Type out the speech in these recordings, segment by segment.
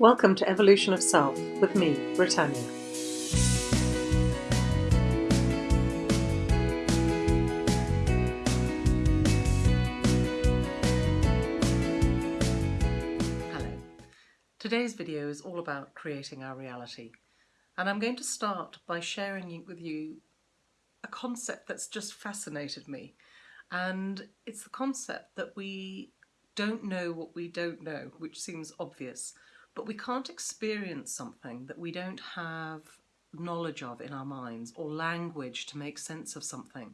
Welcome to Evolution of Self with me, Britannia. Hello. Today's video is all about creating our reality and I'm going to start by sharing with you a concept that's just fascinated me and it's the concept that we don't know what we don't know, which seems obvious, but we can't experience something that we don't have knowledge of in our minds or language to make sense of something.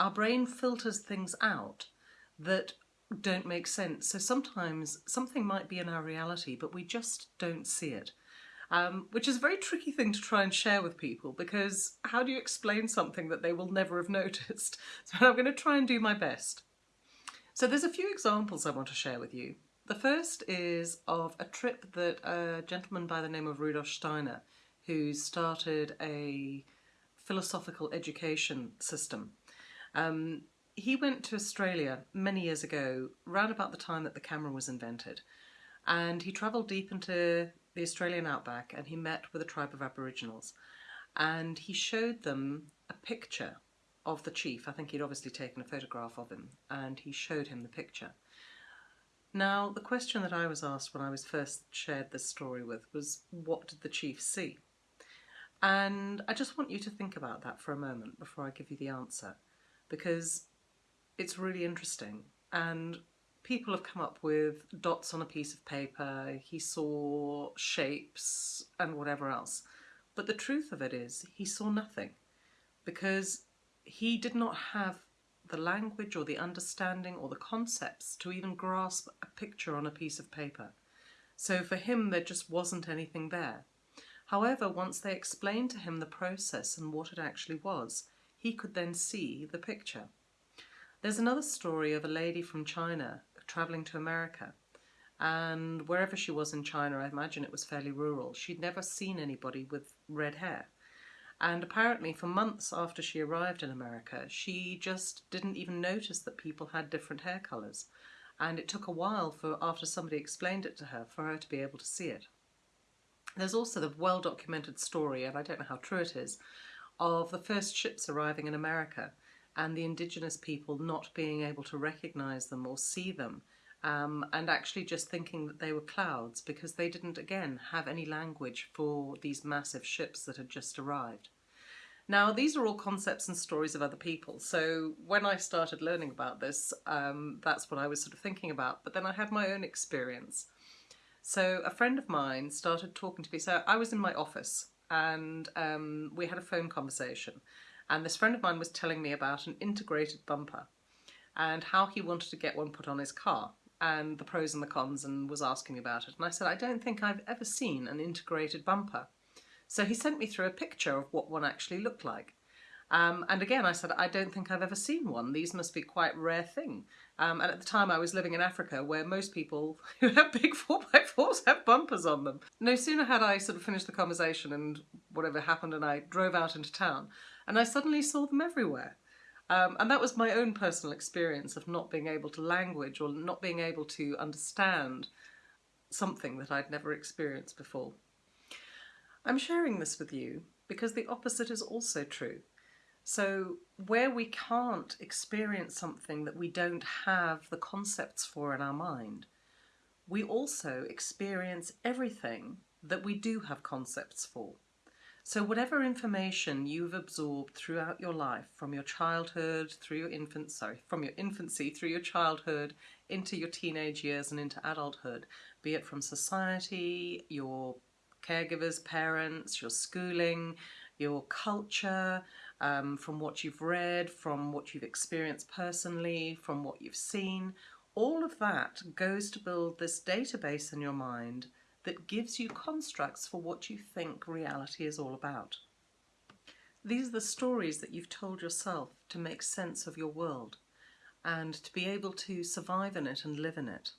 Our brain filters things out that don't make sense. So sometimes something might be in our reality, but we just don't see it. Um, which is a very tricky thing to try and share with people because how do you explain something that they will never have noticed? So I'm going to try and do my best. So there's a few examples I want to share with you. The first is of a trip that a gentleman by the name of Rudolf Steiner, who started a philosophical education system. Um, he went to Australia many years ago, round about the time that the camera was invented, and he travelled deep into the Australian outback and he met with a tribe of Aboriginals and he showed them a picture of the chief. I think he'd obviously taken a photograph of him and he showed him the picture. Now, the question that I was asked when I was first shared this story with was, what did the chief see? And I just want you to think about that for a moment before I give you the answer, because it's really interesting. And people have come up with dots on a piece of paper, he saw shapes and whatever else. But the truth of it is, he saw nothing, because he did not have the language or the understanding or the concepts to even grasp a picture on a piece of paper. So for him there just wasn't anything there. However, once they explained to him the process and what it actually was, he could then see the picture. There's another story of a lady from China travelling to America and wherever she was in China, I imagine it was fairly rural, she'd never seen anybody with red hair. And apparently for months after she arrived in America, she just didn't even notice that people had different hair colours. And it took a while for after somebody explained it to her for her to be able to see it. There's also the well-documented story, and I don't know how true it is, of the first ships arriving in America and the indigenous people not being able to recognise them or see them um, and actually just thinking that they were clouds because they didn't, again, have any language for these massive ships that had just arrived. Now, these are all concepts and stories of other people, so when I started learning about this, um, that's what I was sort of thinking about, but then I had my own experience. So a friend of mine started talking to me, so I was in my office and um, we had a phone conversation. And this friend of mine was telling me about an integrated bumper and how he wanted to get one put on his car and the pros and the cons and was asking about it. And I said, I don't think I've ever seen an integrated bumper. So he sent me through a picture of what one actually looked like. Um, and again, I said, I don't think I've ever seen one. These must be quite rare thing. Um, and at the time I was living in Africa where most people who have big 4x4s have bumpers on them. No sooner had I sort of finished the conversation and whatever happened and I drove out into town and I suddenly saw them everywhere. Um, and that was my own personal experience of not being able to language or not being able to understand something that I'd never experienced before. I'm sharing this with you because the opposite is also true. So where we can't experience something that we don't have the concepts for in our mind, we also experience everything that we do have concepts for. So whatever information you've absorbed throughout your life, from your childhood, through your infant, sorry, from your infancy through your childhood, into your teenage years and into adulthood, be it from society, your caregivers, parents, your schooling, your culture, um, from what you've read, from what you've experienced personally, from what you've seen, all of that goes to build this database in your mind that gives you constructs for what you think reality is all about. These are the stories that you've told yourself to make sense of your world and to be able to survive in it and live in it.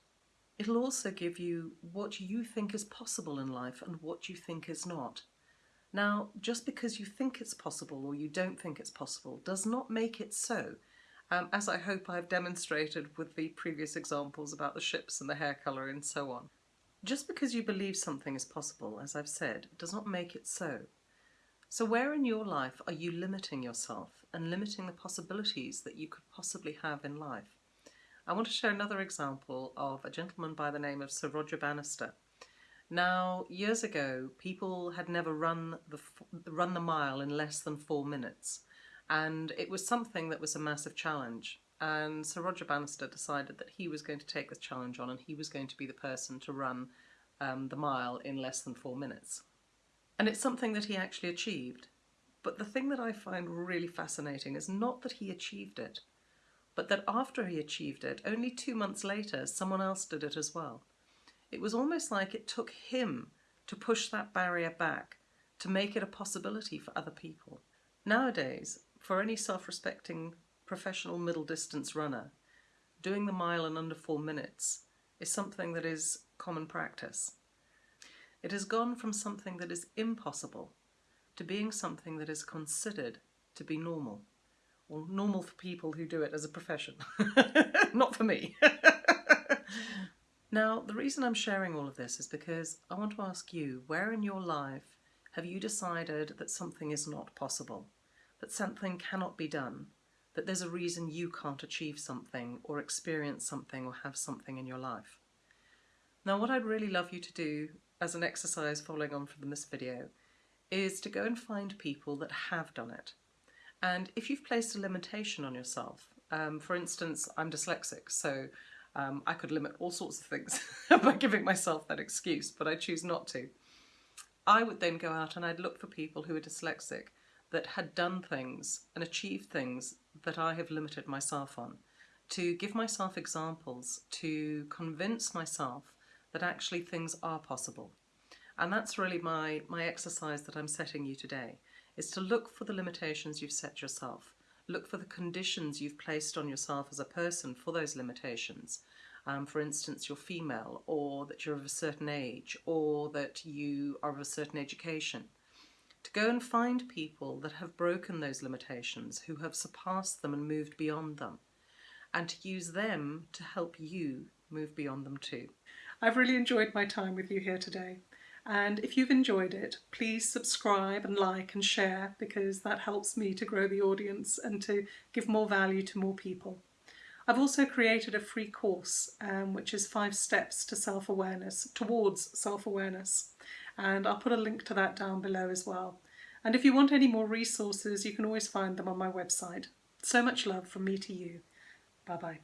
It'll also give you what you think is possible in life and what you think is not. Now, just because you think it's possible or you don't think it's possible does not make it so, um, as I hope I've demonstrated with the previous examples about the ships and the hair colour and so on. Just because you believe something is possible, as I've said, does not make it so. So where in your life are you limiting yourself and limiting the possibilities that you could possibly have in life? I want to share another example of a gentleman by the name of Sir Roger Bannister. Now, years ago, people had never run the, run the mile in less than four minutes, and it was something that was a massive challenge. And Sir Roger Bannister decided that he was going to take this challenge on and he was going to be the person to run um, the mile in less than four minutes. And it's something that he actually achieved. But the thing that I find really fascinating is not that he achieved it, but that after he achieved it, only two months later, someone else did it as well. It was almost like it took him to push that barrier back, to make it a possibility for other people. Nowadays, for any self-respecting professional middle distance runner, doing the mile in under four minutes is something that is common practice. It has gone from something that is impossible to being something that is considered to be normal. Or normal for people who do it as a profession, not for me. now, the reason I'm sharing all of this is because I want to ask you, where in your life have you decided that something is not possible, that something cannot be done, that there's a reason you can't achieve something or experience something or have something in your life? Now, what I'd really love you to do as an exercise following on from this video is to go and find people that have done it. And if you've placed a limitation on yourself, um, for instance, I'm dyslexic, so um, I could limit all sorts of things by giving myself that excuse, but I choose not to. I would then go out and I'd look for people who are dyslexic that had done things and achieved things that I have limited myself on, to give myself examples, to convince myself that actually things are possible. And that's really my, my exercise that I'm setting you today, is to look for the limitations you've set yourself. Look for the conditions you've placed on yourself as a person for those limitations. Um, for instance, you're female, or that you're of a certain age, or that you are of a certain education. To go and find people that have broken those limitations, who have surpassed them and moved beyond them, and to use them to help you move beyond them too. I've really enjoyed my time with you here today. And if you've enjoyed it, please subscribe and like and share because that helps me to grow the audience and to give more value to more people. I've also created a free course um, which is five steps to self-awareness, towards self-awareness. And I'll put a link to that down below as well. And if you want any more resources, you can always find them on my website. So much love from me to you. Bye bye.